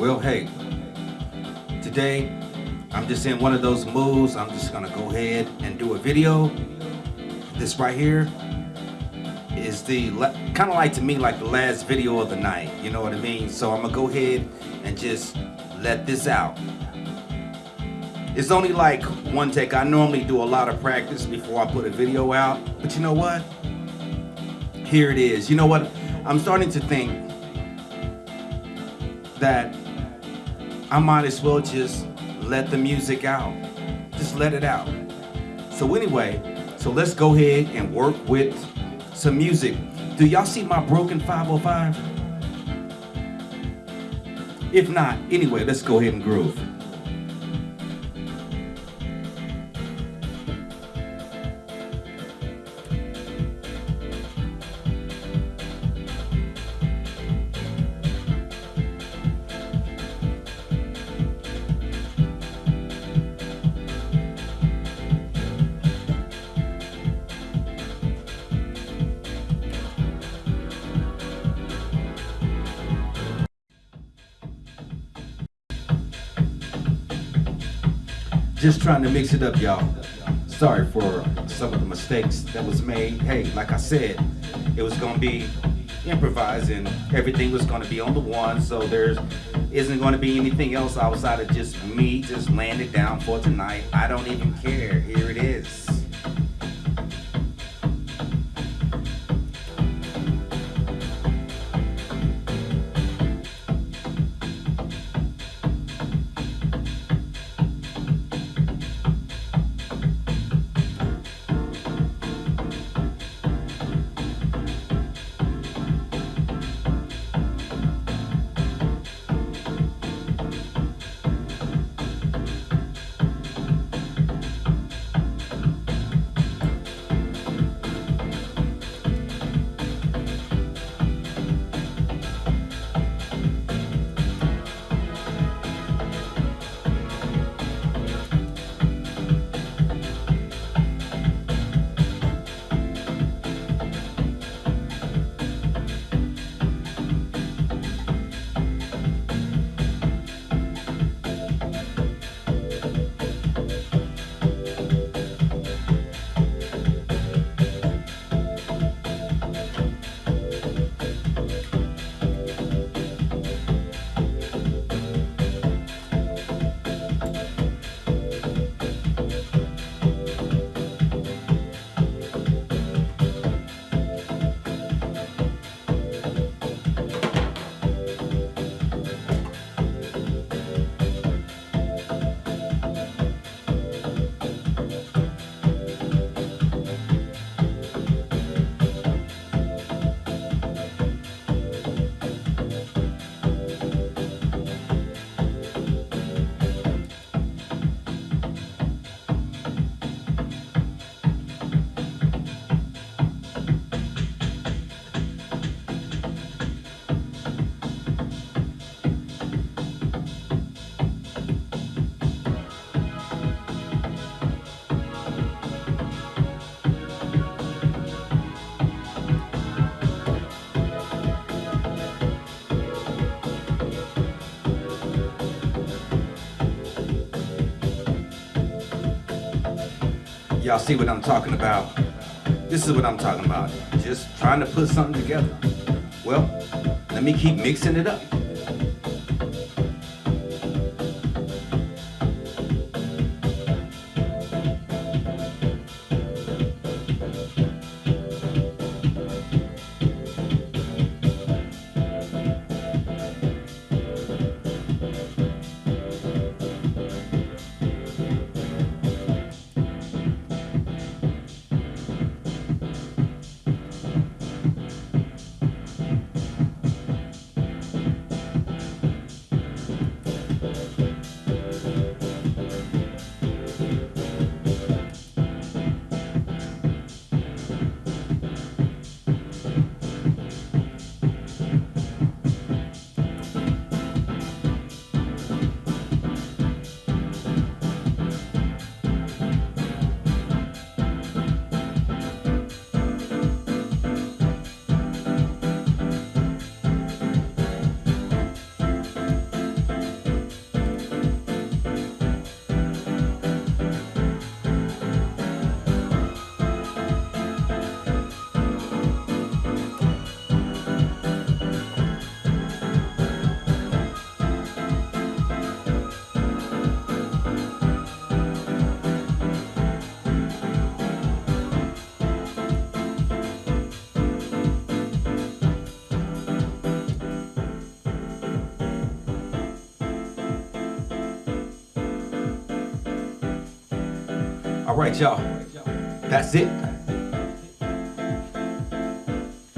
Well, hey, today I'm just in one of those moods. I'm just gonna go ahead and do a video. This right here is the kind of like to me like the last video of the night. You know what I mean? So I'm gonna go ahead and just let this out. It's only like one take. I normally do a lot of practice before I put a video out. But you know what? Here it is. You know what? I'm starting to think that I might as well just let the music out. Just let it out. So anyway, so let's go ahead and work with some music. Do y'all see my broken 505? If not, anyway, let's go ahead and groove. Just trying to mix it up, y'all. Sorry for some of the mistakes that was made. Hey, like I said, it was gonna be improvised and everything was gonna be on the one, so there's isn't gonna be anything else outside of just me just laying it down for tonight. I don't even care. Y'all see what I'm talking about? This is what I'm talking about. Just trying to put something together. Well, let me keep mixing it up. All right, y'all. That's it.